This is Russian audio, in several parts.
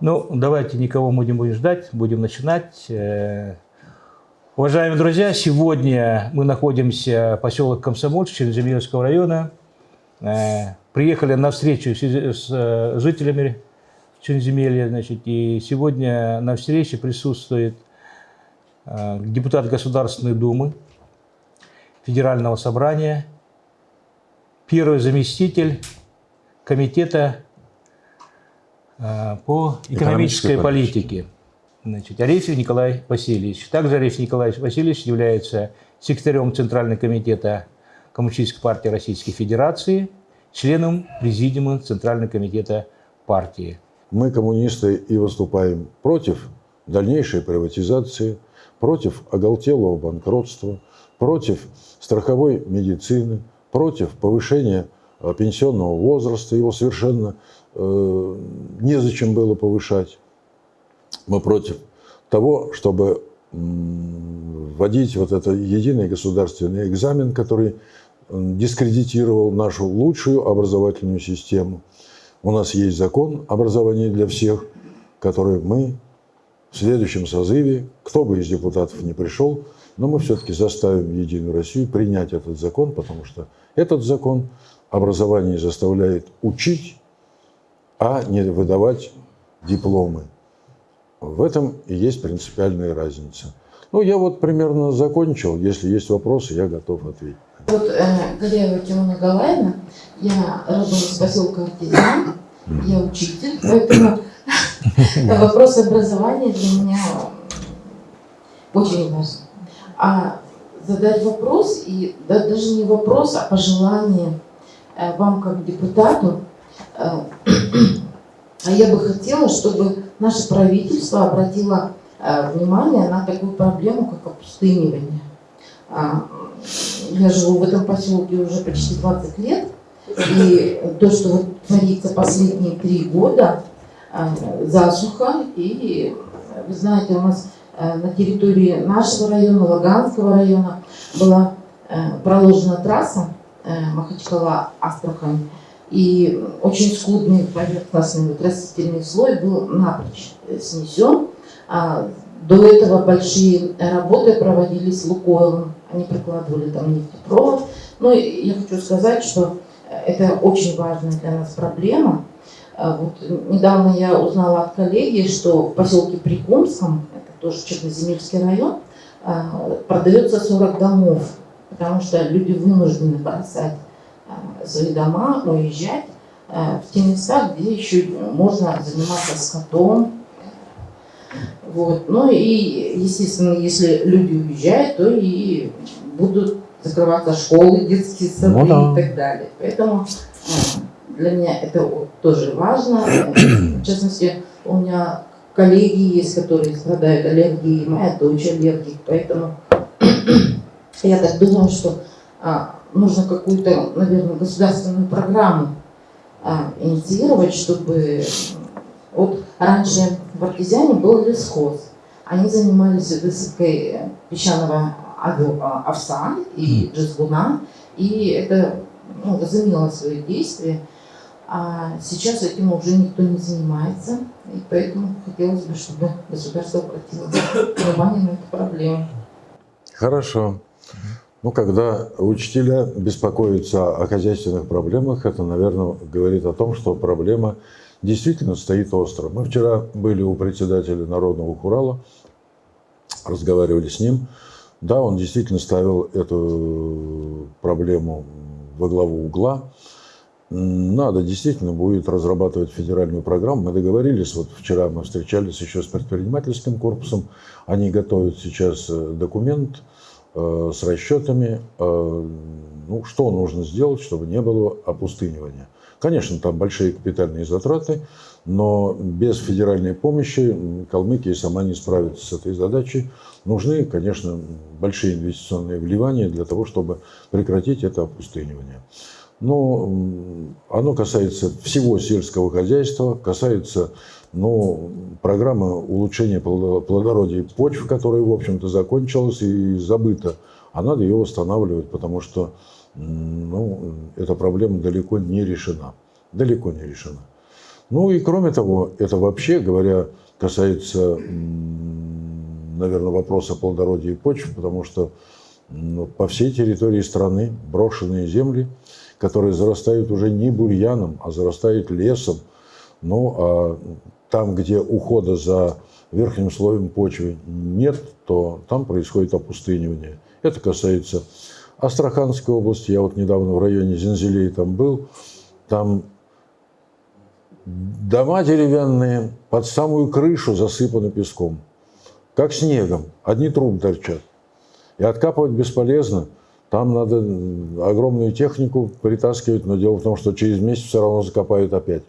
Ну, давайте никого мы не будем ждать, будем начинать. Э, Уважаемые друзья, сегодня мы находимся в поселке Комсомольск Черноземельского района. Э, приехали на встречу с э, жителями Черноземелья, значит, и сегодня на встрече присутствует депутат Государственной Думы, Федерального собрания, первый заместитель комитета по экономической, экономической политике. Значит, Арефьев Николай Васильевич. Также Арефьев Николай Васильевич является секретарем Центрального комитета Коммунистической партии Российской Федерации, членом Президиума Центрального комитета партии. Мы, коммунисты, и выступаем против дальнейшей приватизации, против оголтелого банкротства, против страховой медицины, против повышения э, пенсионного возраста. Его совершенно незачем было повышать. Мы против того, чтобы вводить вот этот единый государственный экзамен, который дискредитировал нашу лучшую образовательную систему. У нас есть закон образования для всех, который мы в следующем созыве, кто бы из депутатов не пришел, но мы все-таки заставим Единую Россию принять этот закон, потому что этот закон образование заставляет учить, а не выдавать дипломы. В этом и есть принципиальная разница. Ну, я вот примерно закончил. Если есть вопросы, я готов ответить. Вот э, Галеева Тимона Галаевна, я родом из поселка Артизан, я учитель, поэтому вопрос образования для меня очень важен. А задать вопрос, и да, даже не вопрос, а пожелание э, вам как депутату, э, а я бы хотела, чтобы наше правительство обратило э, внимание на такую проблему, как опустынивание. А, я живу в этом поселке уже почти 20 лет, и то, что вот творится последние три года, э, засуха, и вы знаете, у нас э, на территории нашего района, Лаганского района была проложена трасса Махачкала-Астрахань, и очень скудный поверхностный растительный слой был напрочь снесен. А до этого большие работы проводились Лукойлом, они прикладывали там нефтепровод. Но ну, я хочу сказать, что это очень важная для нас проблема. А вот недавно я узнала от коллеги, что в поселке Прикумском, это тоже Черноземельский район, а, продается 40 домов, потому что люди вынуждены бросать свои дома, уезжать э, в те места, где еще можно заниматься скотом. Вот. Ну и, естественно, если люди уезжают, то и будут закрываться школы, детские сады ну, да. и так далее. Поэтому э, для меня это тоже важно. В частности, у меня коллеги есть, которые страдают аллергией, моя дочь аллергик, поэтому я так думаю, что а, нужно какую-то, наверное, государственную программу а, инициировать, чтобы... Вот раньше в Артезиане был лесхоз. Они занимались высадкой песчаного а, овса и джезгуна, и это ну, возымело свои действия. А сейчас этим уже никто не занимается, и поэтому хотелось бы, чтобы государство обратило внимание на эту проблему. Хорошо. Ну, когда учителя беспокоятся о хозяйственных проблемах, это, наверное, говорит о том, что проблема действительно стоит остро. Мы вчера были у председателя Народного Хурала, разговаривали с ним. Да, он действительно ставил эту проблему во главу угла. Надо действительно будет разрабатывать федеральную программу. Мы договорились, вот вчера мы встречались еще с предпринимательским корпусом. Они готовят сейчас э, документ, с расчетами, э, ну, что нужно сделать, чтобы не было опустынивания. Конечно, там большие капитальные затраты, но без федеральной помощи Калмыкия сама не справится с этой задачей. Нужны, конечно, большие инвестиционные вливания для того, чтобы прекратить это опустынивание. Но оно касается всего сельского хозяйства, касается ну, программа улучшения плодородия почв, которая, в общем-то, закончилась и забыта, а надо ее восстанавливать, потому что ну, эта проблема далеко не решена. Далеко не решена. Ну и кроме того, это вообще, говоря, касается, наверное, вопроса плодородия почв, потому что ну, по всей территории страны брошенные земли, которые зарастают уже не бурьяном, а зарастают лесом. Ну, а там, где ухода за верхним слоем почвы нет, то там происходит опустынивание. Это касается Астраханской области. Я вот недавно в районе Зензелей там был. Там дома деревянные под самую крышу засыпаны песком, как снегом. Одни трубы торчат. И откапывать бесполезно. Там надо огромную технику притаскивать, но дело в том, что через месяц все равно закопают опять.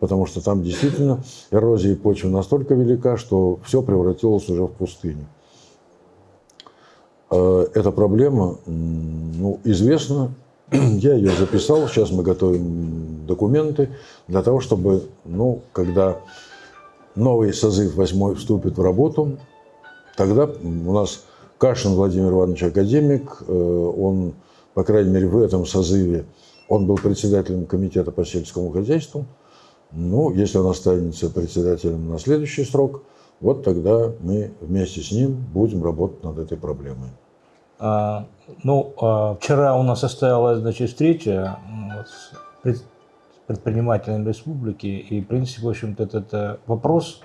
Потому что там действительно эрозия почвы настолько велика, что все превратилось уже в пустыню. Э, эта проблема ну, известна. Я ее записал, сейчас мы готовим документы для того, чтобы, ну, когда новый созыв восьмой вступит в работу, тогда у нас Кашин Владимир Иванович академик, э, он, по крайней мере, в этом созыве, он был председателем комитета по сельскому хозяйству. Ну, если он останется председателем на следующий срок, вот тогда мы вместе с ним будем работать над этой проблемой. А, ну, а, вчера у нас состоялась значит, встреча с предпринимателями республики, и, в принципе, в общем-то, этот э, вопрос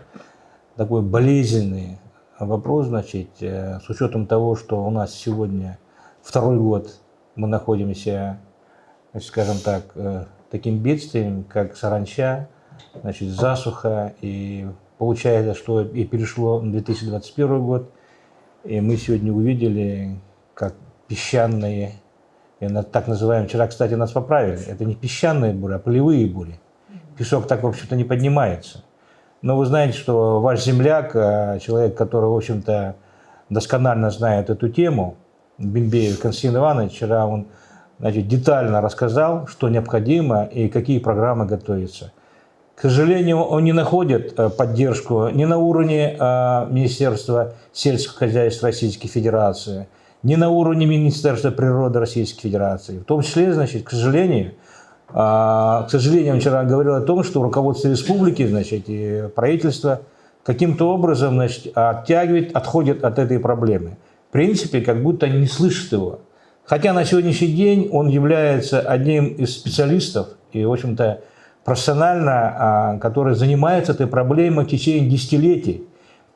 такой болезненный, вопрос, значит, э, с учетом того, что у нас сегодня второй год мы находимся, скажем так, э, таким бедствием, как саранча, значит, засуха, и получается, что и перешло 2021 год, и мы сегодня увидели, как песчаные, так называемые, вчера, кстати, нас поправили, это не песчаные бури, а полевые бури. Песок так, в общем-то, не поднимается. Но вы знаете, что ваш земляк, э, человек, который, в общем-то, досконально знает эту тему, Бенбеев Константин Иванович, вчера он значит, детально рассказал, что необходимо и какие программы готовятся. К сожалению, он не находит э, поддержку ни на уровне э, Министерства сельского хозяйства Российской Федерации, ни на уровне Министерства природы Российской Федерации. В том числе, значит, к сожалению, а, к сожалению, вчера говорил о том, что руководство республики, значит, и правительство каким-то образом, значит, оттягивает, отходит от этой проблемы. В принципе, как будто они не слышат его. Хотя на сегодняшний день он является одним из специалистов и, в общем-то, профессионально, а, который занимается этой проблемой в течение десятилетий.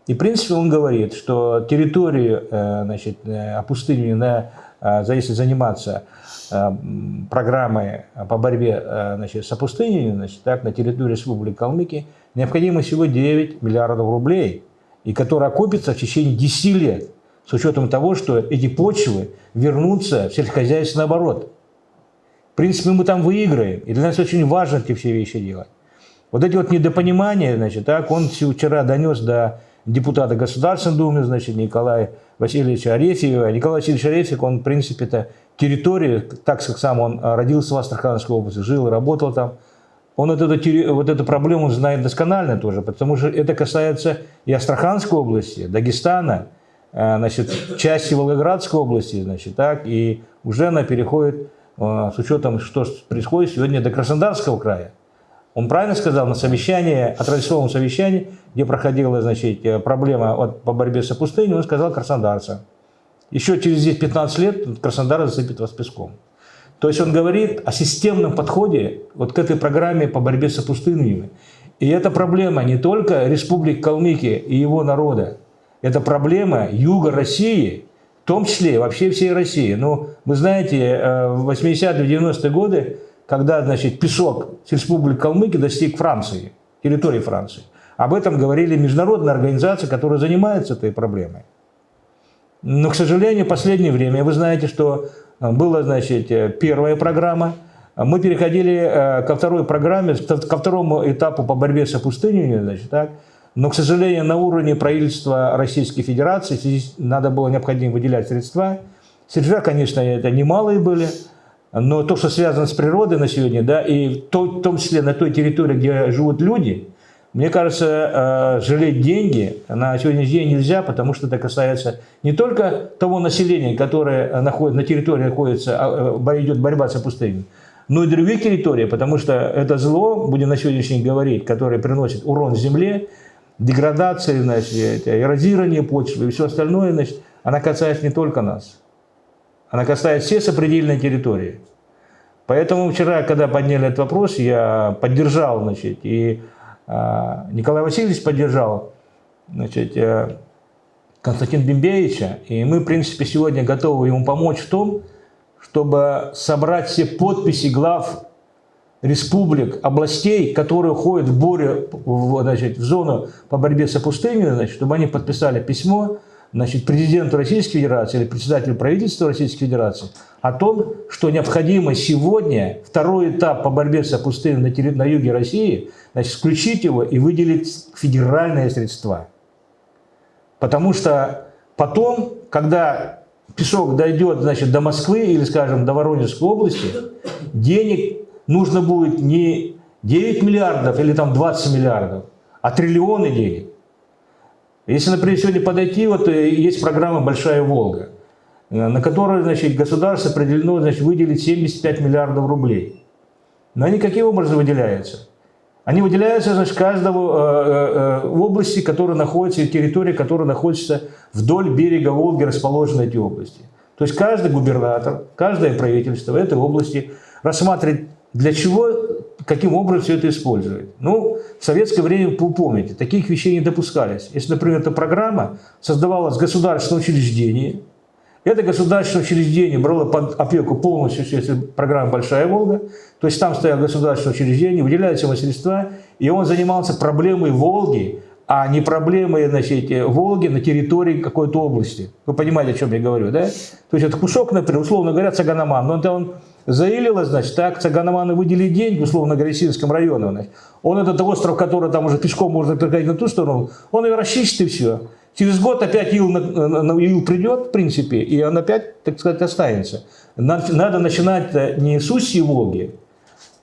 И, в принципе, он говорит, что территорию э, значит, э, опустынивания, э, если заниматься Э, программы по борьбе э, значит, с опустыней значит, так, на территории Республики Калмыкия необходимо всего 9 миллиардов рублей, и которые окупятся в течение 10 лет, с учетом того, что эти почвы вернутся в сельскохозяйственный оборот. Принципе, мы там выиграем, и для нас очень важно эти все вещи делать. Вот эти вот недопонимания, значит, так, он вчера донес до депутата Государственной Думы, значит, Николая Васильевича Арефьева. Николай Васильевич Арефьев, он, в принципе-то, территории, так как сам он родился в Астраханской области, жил и работал там, он вот эту, вот эту проблему знает досконально тоже, потому что это касается и Астраханской области, Дагестана, а, значит, части Волгоградской области, значит, так, и уже она переходит, с учетом, что происходит сегодня, до Краснодарского края. Он правильно сказал на совещании, отраслевом совещании, где проходила значит, проблема по борьбе с опустыней, он сказал краснодарцам. Еще через 10-15 лет Краснодар засыпет вас песком. То есть он говорит о системном подходе вот к этой программе по борьбе с опустыниями. И это проблема не только Республики Калмыкия и его народа. Это проблема юга России, том числе вообще всей России. Но вы знаете, э, в 80-е, 90-е годы, когда значит, песок с Республики Калмыкия достиг Франции, территории Франции, об этом говорили международные организации, которые занимаются этой проблемой. Но, к сожалению, в последнее время, вы знаете, что э, была, значит, э, первая программа, мы переходили ко второй программе, ко второму этапу по борьбе с опустыней, значит, так, но, к сожалению, на уровне правительства Российской Федерации надо было необходимо выделять средства. Средства, конечно, это немалые были, но то, что связано с природой на сегодня, да, и в том числе на той территории, где живут люди, мне кажется, э, жалеть деньги на сегодняшний день нельзя, потому что это касается не только того населения, которое находит, на территории находится, а, э, идет борьба с опустыней, но и других территориях, потому что это зло, будем на сегодняшний день говорить, которое приносит урон земле, деградация, значит, эрозирование почвы и все остальное, значит, она касается не только нас. Она касается все сопредельные территории. Поэтому вчера, когда подняли этот вопрос, я поддержал, значит, и а, Николай Васильевич поддержал, значит, э, Константина Бимбеевича, и мы, в принципе, сегодня готовы ему помочь в том, чтобы собрать все подписи глав республик, областей, которые входят в, боре, в, значит, в зону по борьбе с опустыней, значит, чтобы они подписали письмо значит, президенту Российской Федерации или председателю правительства Российской Федерации о том, что необходимо сегодня второй этап по борьбе с опустыней на, терри- на юге России, значит, включить его и выделить федеральные средства. Потому что потом, когда песок дойдет значит, до Москвы или, скажем, до Воронежской области, денег нужно будет не 9 миллиардов или там 20 миллиардов, а триллионы денег. Если, например, сегодня подойти, вот э, есть программа «Большая Волга», э, на которой значит, государство определено значит, выделить 75 миллиардов рублей. Но они каким образом выделяются? Они выделяются значит, каждого э, э, в области, которая находится, территории, которая находится вдоль берега Волги, расположены эти области. То есть каждый губернатор, каждое правительство в этой области рассматривает, для чего, каким образом все это использует. Ну, в советское время, вы помните, таких вещей не допускались. Если, например, эта программа создавалась в государственном учреждении, это государственное учреждение брало под опеку полностью, если программа «Большая Волга», то есть там стояло государственное учреждение, выделяются ему средства, и он занимался проблемой Волги, а не проблемой значит, Волги на территории какой-то области. Вы понимаете, о чем я говорю, да? То есть это кусок, например, условно говоря, Цаганаман, но это он заилилось, значит, так Цаганаману выделили деньги, условно говоря, Синском районе, значит. он этот остров, который там уже пешком можно переходить на ту сторону, он его расчистит и все. Через год опять ил, ил придет, в принципе, и он опять, так сказать, останется. Надо, начинать не с устья Волги,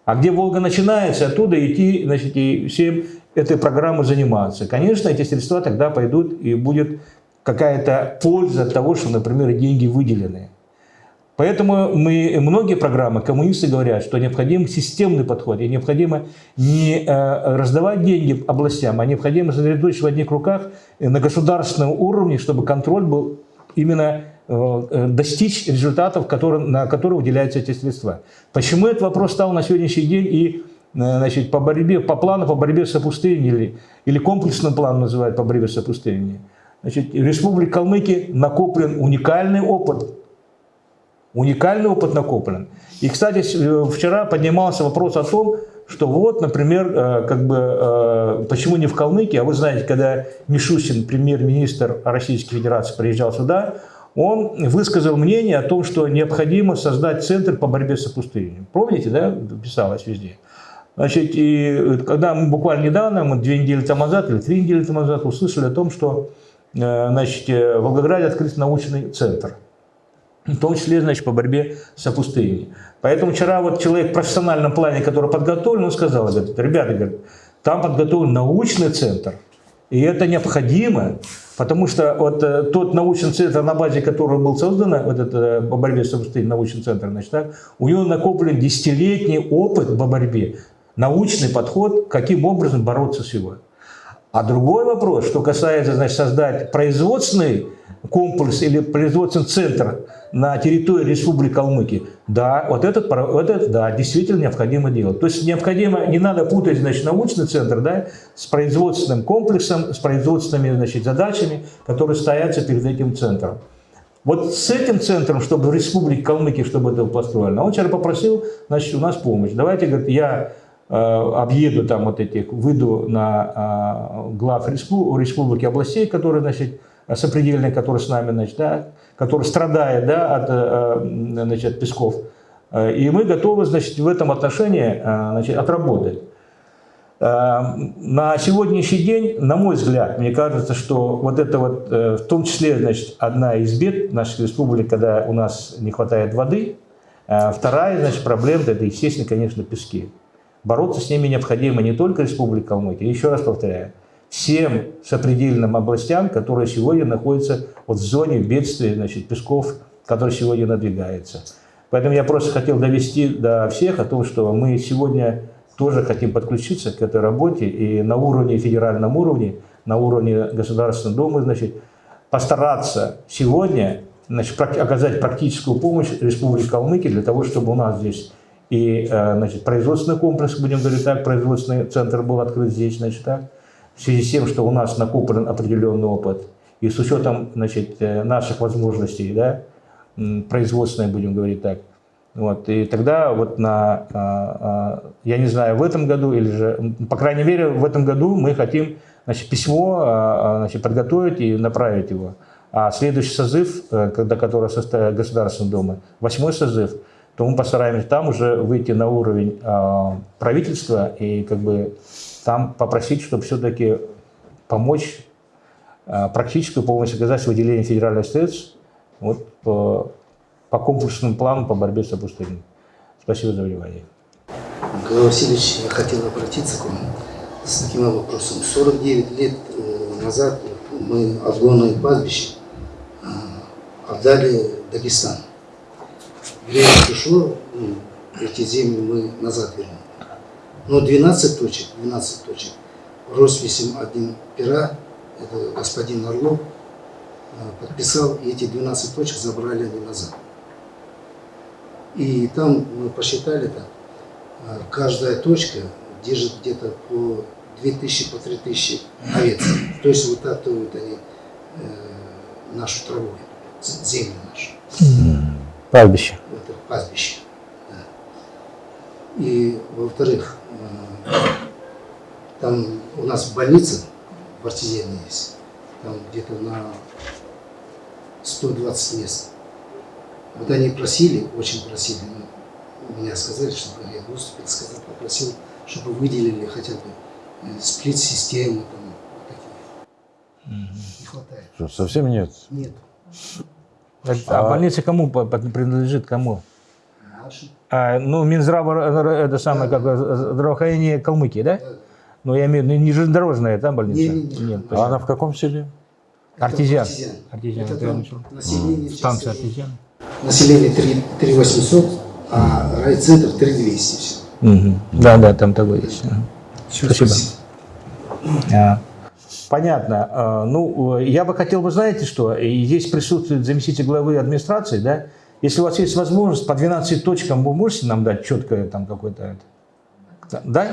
а где Волга начинается, оттуда идти, значит, и всем этой программой заниматься. Конечно, эти средства тогда пойдут, и будет какая-то польза от того, что, например, деньги выделены. Поэтому мы, многие программы, коммунисты говорят, что необходим системный подход, и необходимо не э, раздавать деньги областям, а необходимо сосредоточить в одних руках на государственном уровне, чтобы контроль был именно э, достичь результатов, которые, на которые уделяются эти средства. Почему этот вопрос стал на сегодняшний день и значит, по, борьбе, по плану по борьбе с опустыней, или, или комплексным планом называют по борьбе с опустыней, значит, в Республике Калмыкия накоплен уникальный опыт Уникальный опыт накоплен. И, кстати, вчера поднимался вопрос о том, что вот, например, э, как бы, э, почему не в Калмыкии, а вы знаете, когда Мишустин, премьер-министр Российской Федерации, приезжал сюда, он высказал мнение о том, что необходимо создать центр по борьбе с опустыней. Помните, да, писалось везде. Значит, и когда мы буквально недавно, мы две недели тому назад или три недели тому назад услышали о том, что э, значит, в Волгограде открыт научный центр – в том числе, значит, по борьбе с опустыней. Поэтому вчера вот человек в профессиональном плане, который подготовлен, он сказал, говорит, ребята, говорит, там подготовлен научный центр, и это необходимо, потому что вот э, тот научный центр, на базе которого был создан вот это, э, по борьбе с опустыней научный центр, значит, так, у него накоплен десятилетний опыт по борьбе, научный подход, каким образом бороться с его. А другой вопрос, что касается значит, создать производственный комплекс или производственный центр на территории Республики Калмыкия, да, вот этот, вот этот, да, действительно необходимо делать. То есть необходимо, не надо путать, значит, научный центр, да, с производственным комплексом, с производственными, значит, задачами, которые стоятся перед этим центром. Вот с этим центром, чтобы в Республике Калмыкия, чтобы это построили, он вчера попросил, значит, у нас помощь. Давайте, говорит, я э, объеду там вот этих, выйду на э, глав республики, областей, которые, значит, сопредельные, которые с нами, значит, да, который страдает да, от э, значит, песков. Э, и мы готовы значит, в этом отношении э, значит, отработать. На сегодняшний день, на мой взгляд, мне кажется, что вот это вот, в том числе, значит, одна из бед нашей республики, когда у нас не хватает воды, вторая, значит, проблема, это, естественно, конечно, пески. Бороться с ними необходимо не только Республика Калмыкия, еще раз повторяю, всем сопредельным областям, которые сегодня находятся вот в зоне бедствия значит, песков, который сегодня надвигается. Поэтому я просто хотел довести до всех о том, что мы сегодня тоже хотим подключиться к этой работе и на уровне, федеральном уровне, на уровне Государственной Думы, значит, постараться сегодня значит, оказать практическую помощь Республике Калмыкия для того, чтобы у нас здесь и э, значит, производственный комплекс, будем говорить так, производственный центр был открыт здесь, значит, так, в связи с тем, что у нас накоплен определенный опыт, и с учетом значит, э, наших возможностей, да, производственной, будем говорить так, вот, и тогда вот на, а, а, я не знаю, в этом году или же, по крайней мере, в этом году мы хотим значит, письмо а, значит, подготовить и направить его. А следующий созыв, э, когда, который состоит Государственной Думы, восьмой созыв, то мы постараемся там уже выйти на уровень правительства и как бы там попросить, чтобы все-таки помочь а, практическую помощь оказать с выделением федеральных средств вот, по, по комплексному плану по борьбе с опустыней. Спасибо за внимание. Николай Васильевич, я хотел обратиться к вам с таким вопросом. 49 лет э, назад мы отгонное пастбище э, отдали Дагестан. Время пришло, ну, эти земли мы назад вернули. Но 12 точек, 12 точек, росписем один пера, это господин Орлов, э, подписал, и эти 12 точек забрали они назад. И там мы посчитали так, а, каждая точка держит где-то по 2000, по 3000 овец. То есть вытаптывают они э, нашу траву, землю нашу, Пастбище. это пастбище. да. И во-вторых, э, там у нас больница в Артезиане есть, там где-то на 120 мест. Вот они просили, очень просили, ну, меня сказали, чтобы я выступил, сказал, попросил, чтобы выделили хотя бы э, сплит-систему, там, вот такие. Не хватает. Что, совсем нет. Нет. А, А- больница кому принадлежит, кому? Наши. А, ну, Минздрав, э, это самое, как э, здравоохранение Калмыкии, да? Ну, я имею в виду, не железнодорожная, да, больница? Не-не-не. Нет, А она в каком селе? Артезиан. Артезиан. Это там население, Станция Артезиан. Население 3, 3800, а райцентр 3200 всего. Мгм. Да, да, там такое есть. Ага. Всё, Спасибо. А, Понятно. А, Ну, э, я бы хотел бы, знаете что, и здесь присутствует заместитель главы администрации, да? Если у вас есть возможность, по 12 точкам вы можете нам дать четкое там какое-то... это? Да?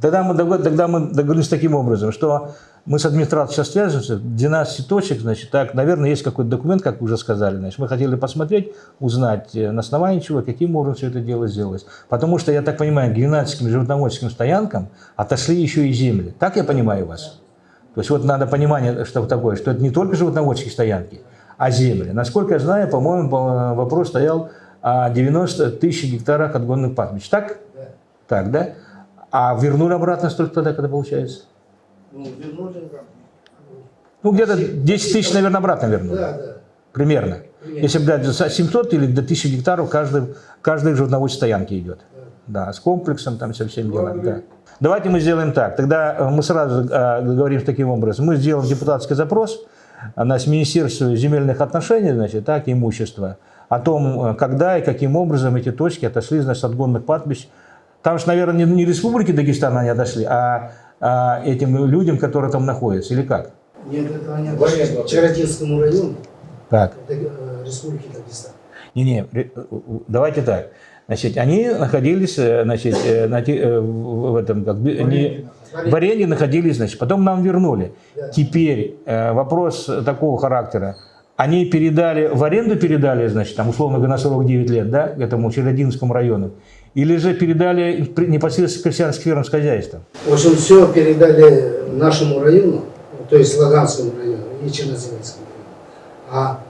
Тогда мы, догад- тогда мы договорились таким образом, что мы с администрацией сейчас свяжемся, 12 точек, значит, так, наверное, есть какой-то документ, как вы уже сказали, значит, мы хотели посмотреть, узнать, э, на основании чего, каким образом все это дело сделалось. Потому что, я так понимаю, к геннадским животноводческим стоянкам отошли еще и земли. Так я понимаю вас? То есть вот надо понимание, что такое, что это не только животноводческие стоянки, а земли. Насколько я знаю, по-моему, по- вопрос стоял о 90 тысяч гектарах отгонных пастбищ. Так? Да. Так, да? А вернули обратно столько тогда, когда получается? Ну, вернули. Ну, где-то 10 тысяч, наверное, обратно вернули. Да, да. Примерно. Примерно. Если за 700 или до 1000 гектаров каждый, каждой животноводческой стоянке идет. Да, с комплексом, там, со всем делом. Да. Давайте мы сделаем так. Тогда э, мы сразу э, говорим таким образом. Мы сделаем депутатский запрос э, с Министерство земельных отношений, значит, так, имущества, о том, э, когда и каким образом эти точки отошли, значит, от гонных пастбищ. Там же, наверное, не, не республики Дагестан они отошли, а, а этим людям, которые там находятся, или как? Нет, это они отошли к Чародинскому району Так. Э, Республики Дагестан. Не-не, ре- давайте так. Значит, они находились э, значит, э, на э, в в этом, как бы, не, в аренде находились, значит, потом нам вернули. Теперь э, вопрос такого характера. Они передали, в аренду передали, значит, там, условно говоря, на 49 лет, да, этому Черединскому району, или же передали непосредственно крестьянским фермерским хозяйствам? В общем, все передали нашему району, то есть Лаганскому району и Черноземельскому району. А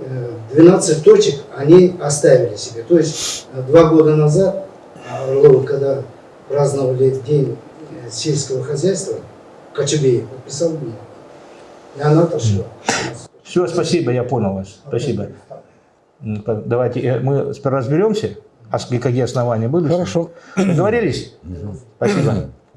э, 12 точек они оставили себе. То есть э, два года назад, а, когда праздновали День э, сельского хозяйства, Кочубеев подписал бумагу. И она отошла. Все, спасибо, я понял вас. Спасибо. Давайте э, мы сперва разберемся, а какие основания были. Хорошо. Договорились? Спасибо.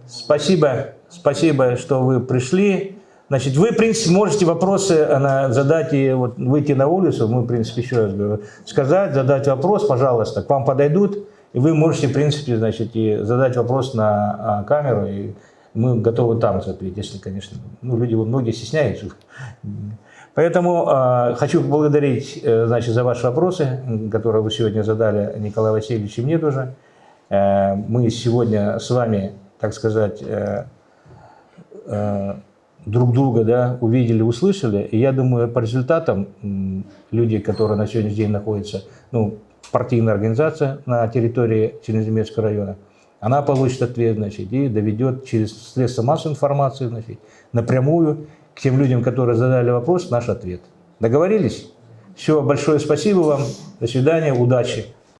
Спасибо, спасибо, что вы пришли. Значит, вы, в принципе, можете вопросы э, на- задать и вот выйти на улицу, мы, в принципе, еще раз говорю, сказать, задать вопрос, пожалуйста, к вам подойдут, и вы можете, в принципе, значит, и задать вопрос на а, камеру, и мы готовы там ответить, если, конечно, ну, люди, многие стесняются. Поэтому э, хочу поблагодарить, э, значит, за ваши вопросы, которые вы сегодня задали Николаю Васильевичу и мне тоже. Э, мы сегодня с вами, так сказать, э, э, друг друга да, увидели, услышали. И я думаю, по результатам люди, которые на сегодняшний день находятся, ну, партийная организация на территории Черноземельского района, она получит ответ, значит, и доведет через средства массовой информации, значит, напрямую к тем людям, которые задали вопрос, наш ответ. Договорились? Все, большое спасибо вам. До свидания, удачи.